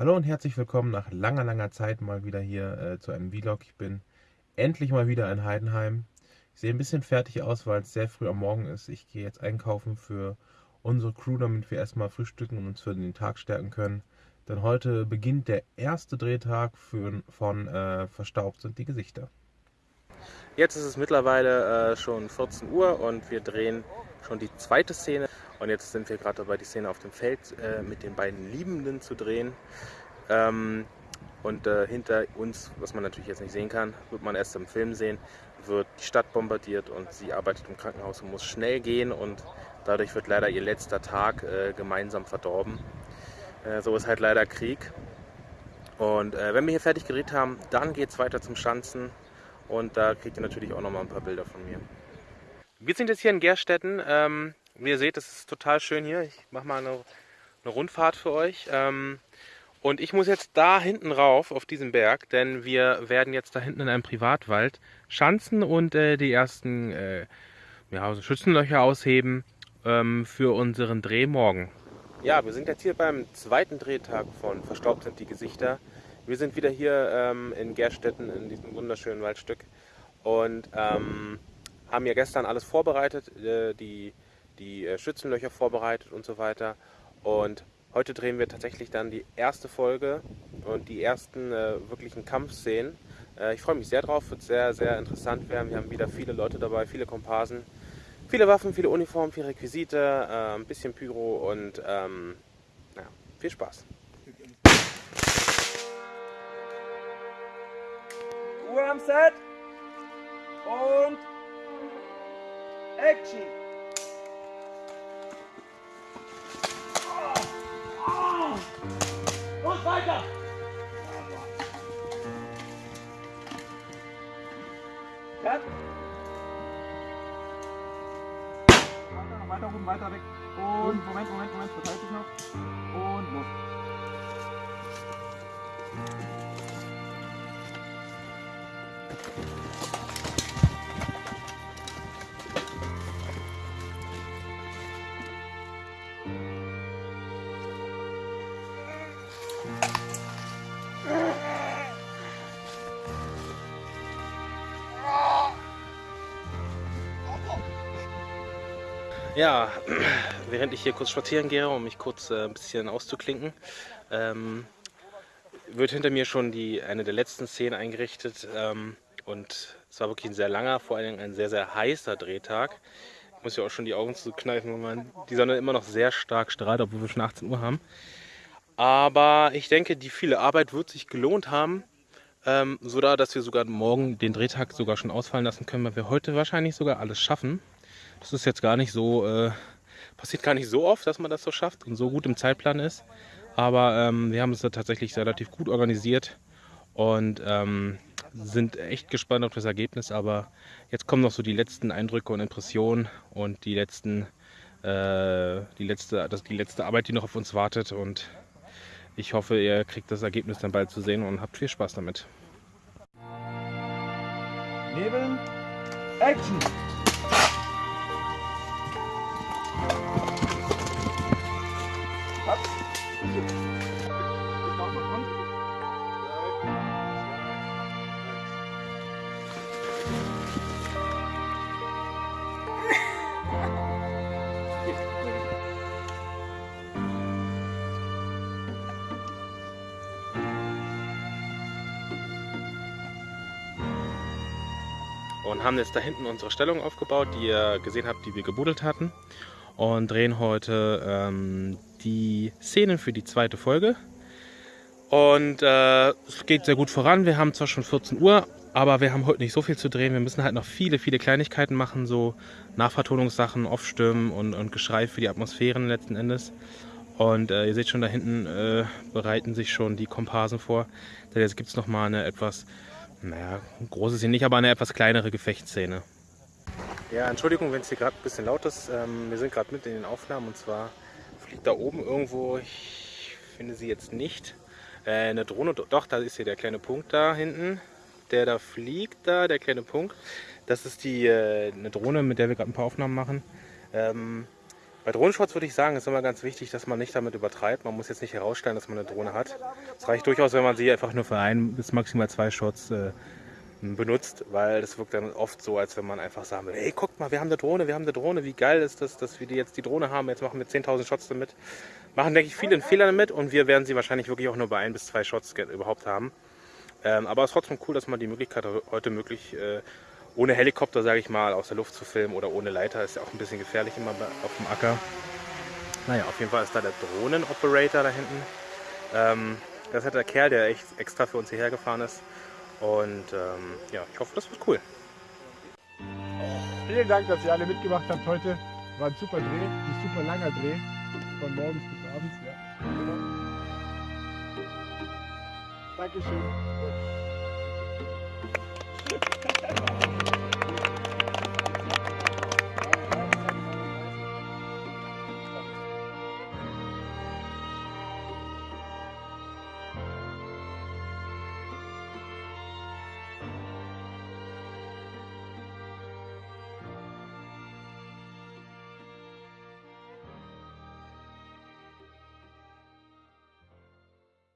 Hallo und herzlich willkommen nach langer, langer Zeit mal wieder hier äh, zu einem Vlog. Ich bin endlich mal wieder in Heidenheim. Ich sehe ein bisschen fertig aus, weil es sehr früh am Morgen ist. Ich gehe jetzt einkaufen für unsere Crew, damit wir erstmal frühstücken und uns für den Tag stärken können. Denn heute beginnt der erste Drehtag für, von äh, Verstaubt sind die Gesichter. Jetzt ist es mittlerweile äh, schon 14 Uhr und wir drehen schon die zweite Szene. Und jetzt sind wir gerade dabei, die Szene auf dem Feld äh, mit den beiden Liebenden zu drehen. Ähm, und äh, hinter uns, was man natürlich jetzt nicht sehen kann, wird man erst im Film sehen, wird die Stadt bombardiert und sie arbeitet im Krankenhaus und muss schnell gehen und dadurch wird leider ihr letzter Tag äh, gemeinsam verdorben. Äh, so ist halt leider Krieg. Und äh, wenn wir hier fertig gedreht haben, dann geht es weiter zum Schanzen und da kriegt ihr natürlich auch nochmal ein paar Bilder von mir. Wir sind jetzt hier in Gerstetten. Ähm, wie ihr seht, es ist total schön hier. Ich mache mal eine, eine, Rundfahrt für euch. Ähm, und ich muss jetzt da hinten rauf, auf diesen Berg, denn wir werden jetzt da hinten in einem Privatwald schanzen und äh, die ersten äh, ja, Schützenlöcher ausheben ähm, für unseren Dreh morgen. Ja, wir sind jetzt hier beim zweiten Drehtag von Verstaubt sind die Gesichter. Wir sind wieder hier ähm, in Gerstetten in diesem wunderschönen Waldstück und ähm, haben ja gestern alles vorbereitet, äh, die, die äh, Schützenlöcher vorbereitet und so weiter. Und heute drehen wir tatsächlich dann die erste Folge und die ersten äh, wirklichen Kampfszenen. Äh, ich freue mich sehr drauf, wird sehr, sehr interessant werden. Wir haben wieder viele Leute dabei, viele Komparsen, viele Waffen, viele Uniformen, viele Requisite, äh, ein bisschen Pyro und ähm, ja, viel Spaß. Ruhe am Set und Action! Weiter! Weiter, weiter rum, weiter weg. Und Moment, Moment, Moment, verteilt sich noch. Und los. Ja, während ich hier kurz spazieren gehe, um mich kurz äh, ein bisschen auszuklinken, ähm, wird hinter mir schon die, eine der letzten Szenen eingerichtet. Ähm, und es war wirklich ein sehr langer, vor allem ein sehr, sehr heißer Drehtag. Ich muss ja auch schon die Augen zukneifen, weil man die Sonne immer noch sehr stark strahlt, obwohl wir schon 18 Uhr haben. Aber ich denke, die viele Arbeit wird sich gelohnt haben, ähm, so dass wir sogar morgen den Drehtag sogar schon ausfallen lassen können, weil wir heute wahrscheinlich sogar alles schaffen. Das ist jetzt gar nicht so, äh, passiert gar nicht so oft, dass man das so schafft und so gut im Zeitplan ist. Aber ähm, wir haben es da tatsächlich relativ gut organisiert und ähm, sind echt gespannt auf das Ergebnis. Aber jetzt kommen noch so die letzten Eindrücke und Impressionen und die letzten, äh, die letzte, das, die letzte Arbeit, die noch auf uns wartet. Und ich hoffe, ihr kriegt das Ergebnis dann bald zu sehen und habt viel Spaß damit. Nebeln, Action! Und haben jetzt da hinten unsere Stellung aufgebaut, die ihr gesehen habt, die wir gebuddelt hatten und drehen heute ähm, die Szenen für die zweite Folge. Und äh, es geht sehr gut voran. Wir haben zwar schon 14 Uhr, aber wir haben heute nicht so viel zu drehen. Wir müssen halt noch viele, viele Kleinigkeiten machen, so Nachvertonungssachen, Aufstimmen und, und Geschrei für die Atmosphären letzten Endes. Und äh, ihr seht schon, da hinten äh, bereiten sich schon die Komparsen vor. Jetzt gibt es nochmal eine etwas naja, groß ist sie nicht, aber eine etwas kleinere Gefechtsszene. Ja, Entschuldigung, wenn es hier gerade ein bisschen laut ist. Ähm, wir sind gerade mitten in den Aufnahmen und zwar fliegt da oben irgendwo, ich finde sie jetzt nicht, äh, eine Drohne. Doch, da ist hier der kleine Punkt da hinten. Der da fliegt, da, der kleine Punkt. Das ist die äh, eine Drohne, mit der wir gerade ein paar Aufnahmen machen. Ähm, Bei Drohnenshots würde ich sagen, ist immer ganz wichtig, dass man nicht damit übertreibt. Man muss jetzt nicht herausstellen, dass man eine Drohne hat. Es reicht durchaus, wenn man sie einfach nur für ein bis maximal zwei Shots äh, benutzt, weil das wirkt dann oft so, als wenn man einfach sagen will, hey, guckt mal, wir haben eine Drohne, wir haben eine Drohne, wie geil ist das, dass wir die jetzt die Drohne haben, jetzt machen wir 10.000 Shots damit. Machen, denke ich, viele Fehler damit und wir werden sie wahrscheinlich wirklich auch nur bei ein bis zwei Shots überhaupt haben. Ähm, aber es ist trotzdem cool, dass man die Möglichkeit hat, heute möglich äh, ohne Helikopter, sage ich mal, aus der Luft zu filmen oder ohne Leiter. Ist ja auch ein bisschen gefährlich immer auf dem Acker. Naja, auf jeden Fall ist da der Drohnenoperator da hinten. Ähm, das ist der Kerl, der echt extra für uns hierher gefahren ist. Und ähm, ja, ich hoffe, das wird cool. Vielen Dank, dass ihr alle mitgemacht habt heute. War ein super Dreh, ein super langer Dreh. Von morgens bis abends. Ja. Dankeschön.